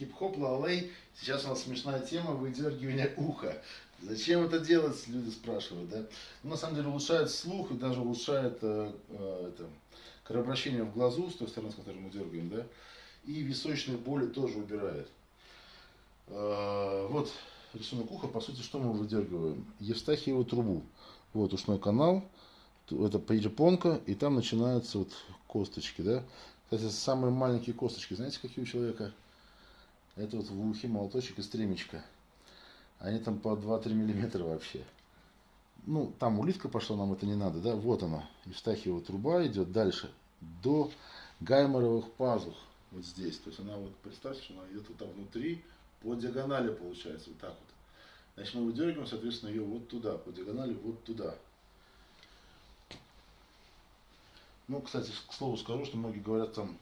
Хип-хоп, лалей. Сейчас у нас смешная тема выдергивания уха. Зачем это делать, люди спрашивают, да? Ну, на самом деле улучшает слух и даже улучшает э, э, это, кровообращение в глазу, с той стороны, с которой мы дергаем, да? И височные боли тоже убирает. Э, вот рисунок уха, по сути, что мы выдергиваем? Евстахиеву трубу. Вот ушной канал, это перепонка, и там начинаются вот косточки, да? Кстати, самые маленькие косточки, знаете, какие у человека? Это вот в ухе молоточек и стремечко. Они там по 2-3 миллиметра вообще. Ну, там улитка пошла, нам это не надо, да? Вот она, Евстахиева труба идет дальше, до гайморовых пазух, вот здесь. То есть она вот, представьте, что она идет вот там внутри, по диагонали получается, вот так вот. Значит, мы выдергиваем, соответственно, ее вот туда, по диагонали вот туда. Ну, кстати, к слову скажу, что многие говорят там,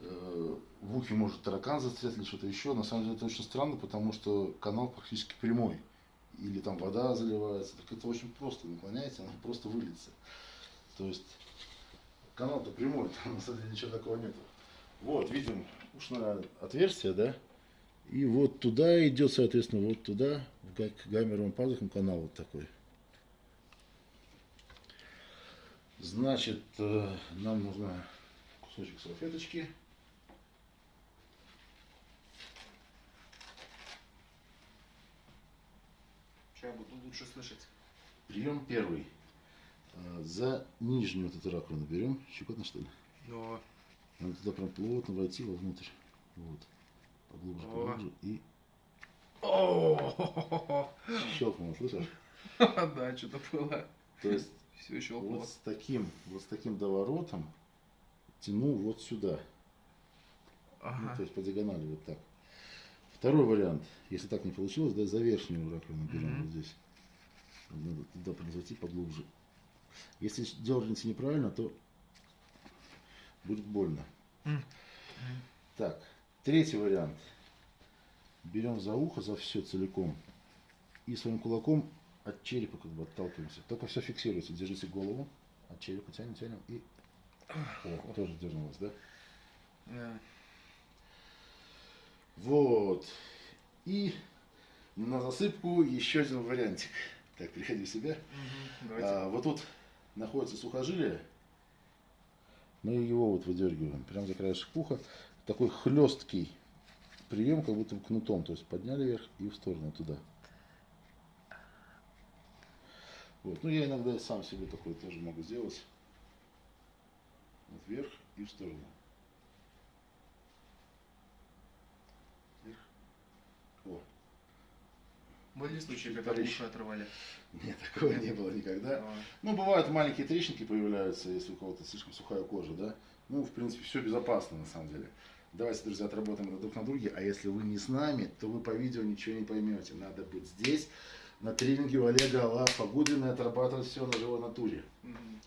в ухе может таракан застрять или что-то еще. На самом деле это очень странно, потому что канал практически прямой. Или там вода заливается. Так это очень просто. Наклоняете, она просто выльется. То есть канал-то прямой, там на самом деле ничего такого нету. Вот, видим ушное отверстие, да? И вот туда идет, соответственно, вот туда, к гаммеровым пазухам канал вот такой. Значит, э, нам нужно кусочек салфеточки. Я буду лучше слышать. Прием первый. Э, За нижнюю вот эту раковину берем. Щекотно что ли? Но Надо туда прям плотно войти вовнутрь. Вот. Поглубже, поглубже. И О, щелкнуло, слышишь? Да, что-то было. То есть Все еще вот с таким, вот с таким доворотом тяну вот сюда. Ну, Ага. то есть по диагонали вот так. Второй вариант, если так не получилось, да, за верхнюю раковину берем Мгм. вот здесь. Надо туда прям зайти поглубже. Если дернете неправильно, то будет больно. М. Так, третий вариант. Берем за ухо, за все целиком. И своим кулаком от черепа как бы отталкиваемся. Только все фиксируется. Держите голову. От черепа тянем, тянем. И... О, тоже дернулось, да? Да. Вот. И на засыпку еще один вариантик. Так, приходи в себя. Мгм, Давайте. А, вот тут находится сухожилие. Мы его вот выдергиваем. Прям за краешек уха. Такой хлесткий прием, как будто кнутом. То есть подняли вверх и в сторону туда. Вот. Ну, я иногда сам себе такой тоже могу сделать. Вот вверх и в сторону. Вверх. О, Были случаи, когда уши отрывали? нет, такого не было никогда. А, Ну, бывают маленькие трещинки появляются, если у кого-то слишком сухая кожа, да. Ну, в принципе, все безопасно на самом деле. Давайте, друзья, отработаем это друг на друге. А если вы не с нами, то вы по видео ничего не поймете. Надо быть здесь, на тренинге у Олега Алла Погудина отрабатывать все на живой натуре. мгм.